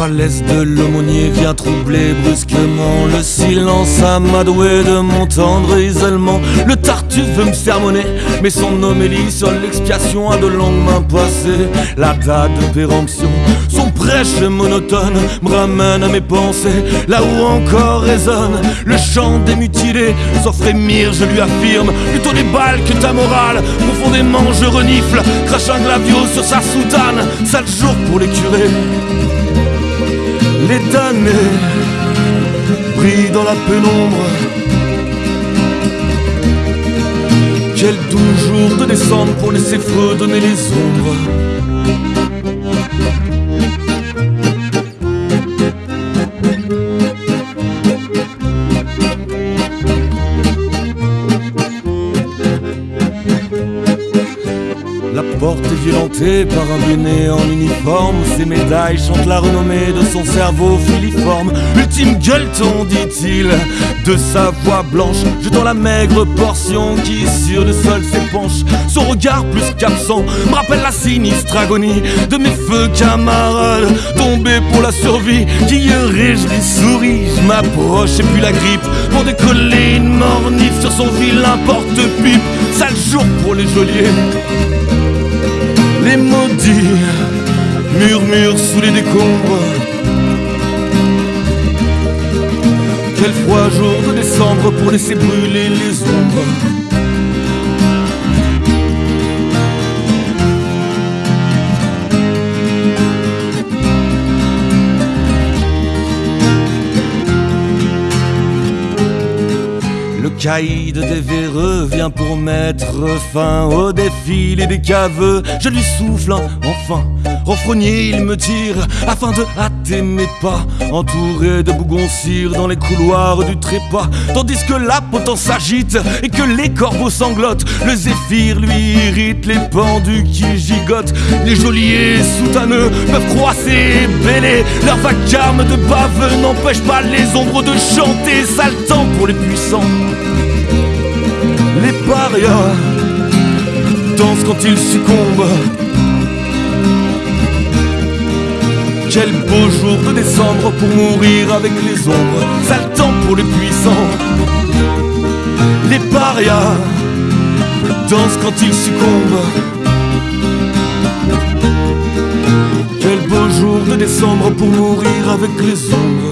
falaise de l'aumônier vient troubler brusquement le silence amadoué de mon tendre isolement. Le tartuffe veut me sermonner, mais son homélie sur l'expiation a de longues mains passées. La date de péremption, son prêche monotone me ramène à mes pensées, là où encore résonne le chant des mutilés. Sans frémir, je lui affirme plutôt des balles que ta morale. Profondément, je renifle, crache un glavio sur sa soutane. Sale jour pour les curés. Les damnés brillent dans la pénombre. Quel doux jour de décembre pour laisser fredonner les ombres. La porte est violentée par un béné en uniforme. Ses médailles chantent la renommée de son cerveau filiforme. Ultime gueuleton, dit-il, de sa voix blanche. Jetant la maigre portion qui sur le sol s'épanche Son regard plus qu'absent me rappelle la sinistre agonie De mes feux camarades tombés pour la survie Qui réjouis souris, je m'approche et puis la grippe Pour décoller une mornif sur son vilain porte-pipe. Sale jour pour les geôliers les maudits murmurent sous les décombres. Quel froid jour de décembre pour laisser brûler les ombres. Caïd des véreux vient pour mettre fin au défilé des caveux. Je lui souffle enfin, renfrogné il me tire afin de hâter mes pas, entouré de bougons cire dans les couloirs du trépas. Tandis que la potence s'agite et que les corbeaux sanglotent, le zéphyr lui irrite les pendus qui gigotent. Les geôliers soutaneux peuvent croiser et bêler, leur vacarme de baveux n'empêche pas les ombres de chanter, sale temps pour les puissants. Parias dansent quand ils succombent. Quel beau jour de décembre pour mourir avec les ombres. Sale temps pour les puissants. Les parias dansent quand ils succombent. Quel beau jour de décembre pour mourir avec les ombres.